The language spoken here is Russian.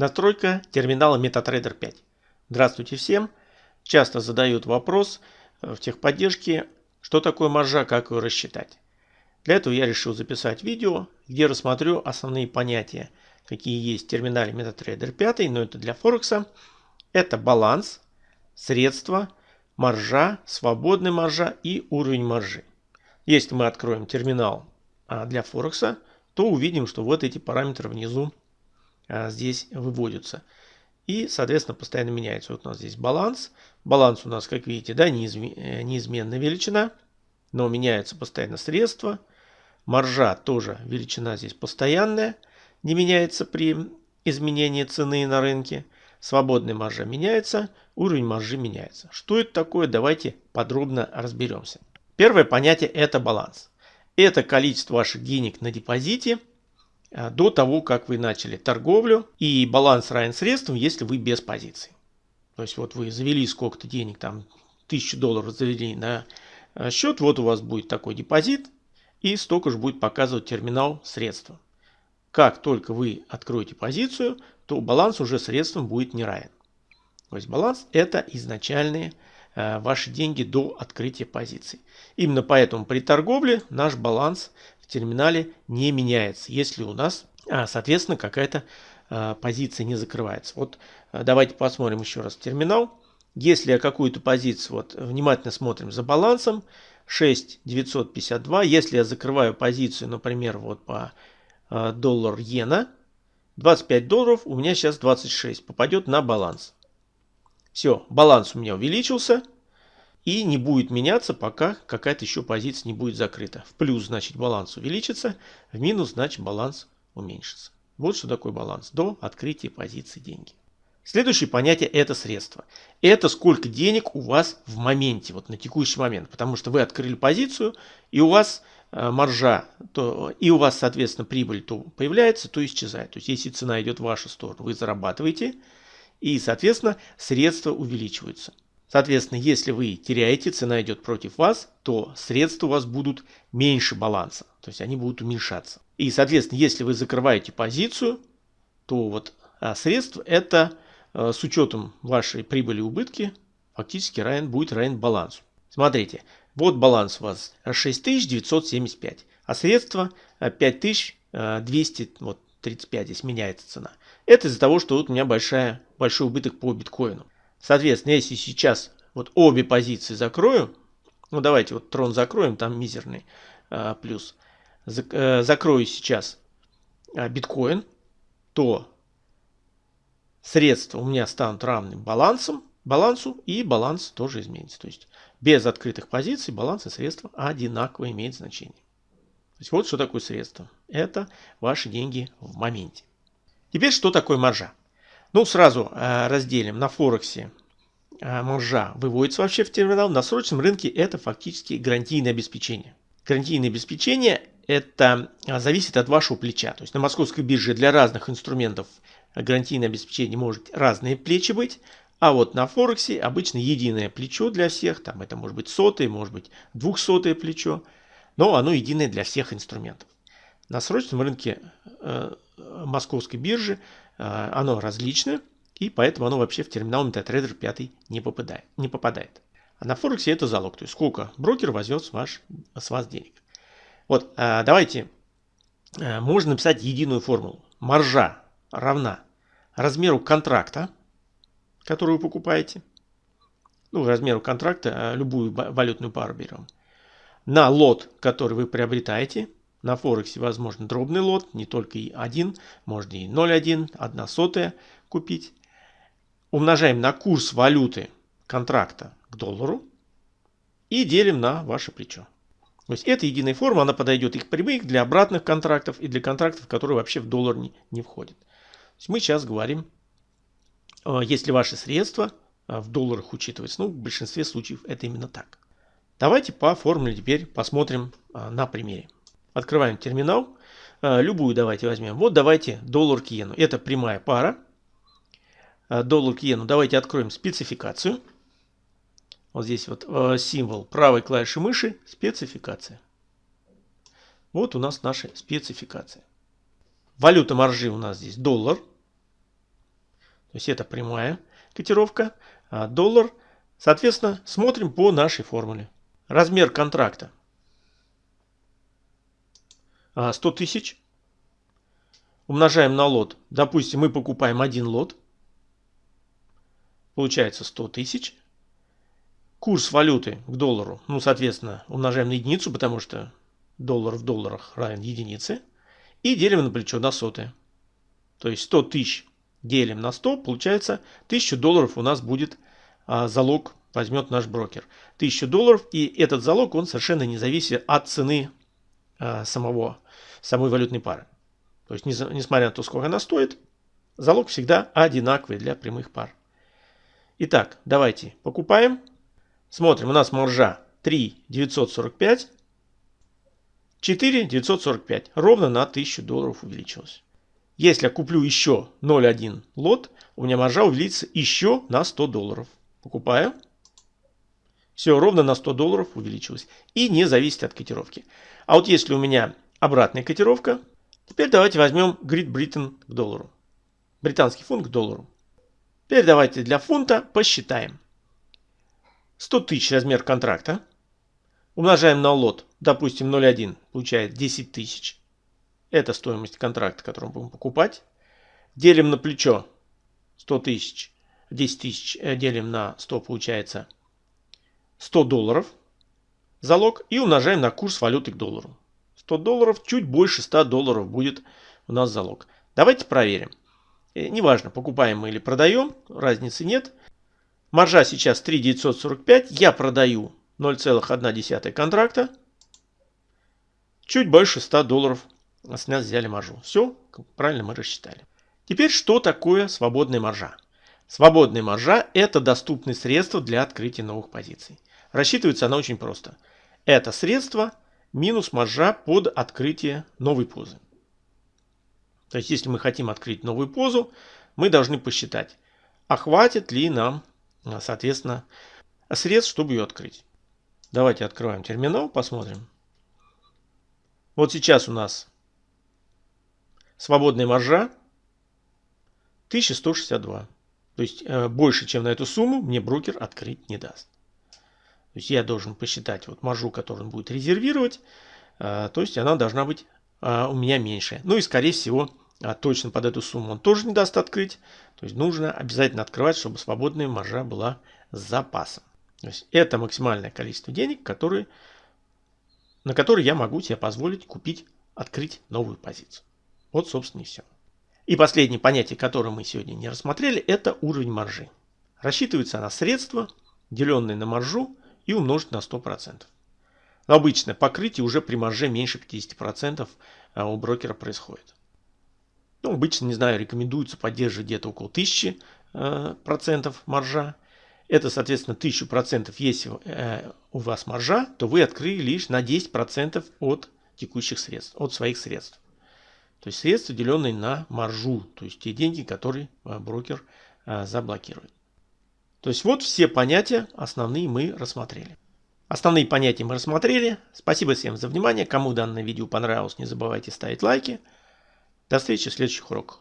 Настройка терминала MetaTrader 5. Здравствуйте всем. Часто задают вопрос э, в техподдержке, что такое маржа, как ее рассчитать. Для этого я решил записать видео, где рассмотрю основные понятия, какие есть в терминале MetaTrader 5, но это для Форекса. Это баланс, средства, маржа, свободная маржа и уровень маржи. Если мы откроем терминал а, для Форекса, то увидим, что вот эти параметры внизу здесь выводятся. И, соответственно, постоянно меняется. Вот у нас здесь баланс. Баланс у нас, как видите, да, э, неизменная величина, но меняются постоянно средства. Маржа тоже величина здесь постоянная, не меняется при изменении цены на рынке. Свободная маржа меняется, уровень маржи меняется. Что это такое? Давайте подробно разберемся. Первое понятие это баланс. Это количество ваших денег на депозите а, до того, как вы начали торговлю. И баланс равен средствам, если вы без позиций. То есть вот вы завели сколько-то денег, там 1000 долларов завели на а, счет, вот у вас будет такой депозит. И столько же будет показывать терминал средства. Как только вы откроете позицию, то баланс уже средствам будет не равен. То есть баланс это изначальные э, ваши деньги до открытия позиции. Именно поэтому при торговле наш баланс терминале не меняется, если у нас, а, соответственно, какая-то э, позиция не закрывается. Вот э, давайте посмотрим еще раз терминал. Если я какую-то позицию, вот внимательно смотрим за балансом, 6,952. Если я закрываю позицию, например, вот по доллар иена, 25 долларов, у меня сейчас 26, попадет на баланс. Все, баланс у меня увеличился и не будет меняться, пока какая-то еще позиция не будет закрыта. В плюс, значит, баланс увеличится, в минус, значит, баланс уменьшится. Вот что такое баланс до открытия позиции деньги. Следующее понятие это средства. Это сколько денег у вас в моменте, вот на текущий момент. Потому что вы открыли позицию и у вас Э, маржа, то и у вас, соответственно, прибыль то появляется, то исчезает. То есть, если цена идет в вашу сторону, вы зарабатываете, и, соответственно, средства увеличиваются. Соответственно, если вы теряете, цена идет против вас, то средства у вас будут меньше баланса, то есть они будут уменьшаться. И, соответственно, если вы закрываете позицию, то вот а средств это э, с учетом вашей прибыли и убытки фактически равен, будет равен балансу. Смотрите, вот баланс у вас 6975, а средства 5235 вот 35 здесь меняется цена. Это из-за того, что вот у меня большая, большой убыток по биткоину. Соответственно, если сейчас вот обе позиции закрою, ну давайте вот трон закроем, там мизерный а, плюс, Зак, а, закрою сейчас а, биткоин, то средства у меня станут равны балансом, балансу и баланс тоже изменится. То есть без открытых позиций баланс и средства одинаково имеют значение. То есть вот что такое средство. Это ваши деньги в моменте. Теперь что такое маржа? Ну сразу э, разделим на Форексе э, маржа выводится вообще в терминал. На срочном рынке это фактически гарантийное обеспечение. Гарантийное обеспечение это э, зависит от вашего плеча. То есть на московской бирже для разных инструментов гарантийное обеспечение может разные плечи быть. А вот на Форексе обычно единое плечо для всех, там это может быть сотое, может быть двухсотое плечо, но оно единое для всех инструментов. На срочном рынке э, московской биржи э, оно различное, и поэтому оно вообще в терминал MetaTrader 5 не попадает. Не попадает. А на Форексе это залог, то есть сколько брокер возьмет с, ваш, с вас денег. Вот, э, давайте, э, можно написать единую формулу. Маржа равна размеру контракта, которую вы покупаете, ну, размеру контракта, а, любую валютную пару берем, на лот, который вы приобретаете. На Форексе возможно дробный лот, не только и один, можно и 0,1, 1 сотая купить. Умножаем на курс валюты контракта к доллару и делим на ваше плечо. То есть это единая форма, она подойдет и к прямых, для обратных контрактов, и для контрактов, которые вообще в доллар не, не входят. То есть мы сейчас говорим а, если ваши средства а, в долларах учитываются. Ну, в большинстве случаев это именно так. Давайте по формуле теперь посмотрим а, на примере. Открываем терминал. Любую давайте возьмем. Вот давайте доллар к иену. Это прямая пара. Доллар к иену. Давайте откроем спецификацию. Вот здесь вот символ правой клавиши мыши. Спецификация. Вот у нас наша спецификация. Валюта маржи у нас здесь доллар. То есть это прямая котировка, а доллар. Соответственно, смотрим по нашей формуле. Размер контракта 100 а, тысяч. Умножаем на лот. Допустим, мы покупаем один лот. Получается 100 тысяч. Курс валюты к доллару, ну, соответственно, умножаем на единицу, потому что доллар в долларах равен единице. И делим на плечо на сотое. То есть 100 тысяч делим на 100, получается 1000 долларов у нас будет а, залог, возьмет наш брокер. 1000 долларов, и этот залог, он совершенно не зависит от цены самого, самой валютной пары. То есть, несмотря на то, сколько она стоит, залог всегда одинаковый для прямых пар. Итак, давайте покупаем. Смотрим, у нас маржа 3 945, 4 945, ровно на 1000 долларов увеличилось. Если я куплю еще 0,1 лот, у меня маржа увеличится еще на 100 долларов. Покупаю. Все, ровно на 100 долларов увеличилось. И не зависит от котировки. А вот если у меня обратная котировка, теперь давайте возьмем Great Britain к доллару. Британский фунт к доллару. Теперь давайте для фунта посчитаем. 100 тысяч размер контракта. Умножаем на лот, допустим 0,1, получает 10 тысяч. Это стоимость контракта, который мы будем покупать. Делим на плечо 100 тысяч. 10 тысяч э, делим на 100 получается 100 долларов залог и умножаем на курс валюты к доллару. 100 долларов, чуть больше 100 долларов будет у нас залог. Давайте проверим. Э, неважно, покупаем мы или продаем, разницы нет. Маржа сейчас 3,945, я продаю 0,1 контракта. Чуть больше 100 долларов с нас взяли маржу. Все, правильно мы рассчитали. Теперь, что такое свободная маржа? Свободная маржа – это доступные средства для открытия новых позиций. Рассчитывается она очень просто. Это средство минус маржа под открытие новой позы. То есть, если мы хотим открыть новую позу, мы должны посчитать, а хватит ли нам, соответственно, средств, чтобы ее открыть. Давайте откроем терминал, посмотрим. Вот сейчас у нас Свободная маржа 1162. То есть э, больше, чем на эту сумму, мне брокер открыть не даст. То есть я должен посчитать вот маржу, которую он будет резервировать. Э, то есть она должна быть э, у меня меньше. Ну и скорее всего точно под эту сумму он тоже не даст открыть. То есть нужно обязательно открывать, чтобы свободная маржа была с запасом. То есть это максимальное количество денег, которые, на которые я могу себе позволить купить, открыть новую позицию. Вот, собственно, и все. И последнее понятие, которое мы сегодня не рассмотрели, это уровень маржи. Рассчитывается она средства, деленное на маржу и умножить на 100%. Но обычно покрытие уже при марже меньше 50% а, у брокера происходит. Ну, обычно, не знаю, рекомендуется поддерживать где-то около 1000% э, маржа. Это, соответственно, 1000%, если э, у вас маржа, то вы открыли лишь на 10% от текущих средств, от своих средств. То есть средства, деленные на маржу, то есть те деньги, которые а, брокер а, заблокирует. То есть вот все понятия основные мы рассмотрели. Основные понятия мы рассмотрели. Спасибо всем за внимание. Кому данное видео понравилось, не забывайте ставить лайки. До встречи в следующих уроках.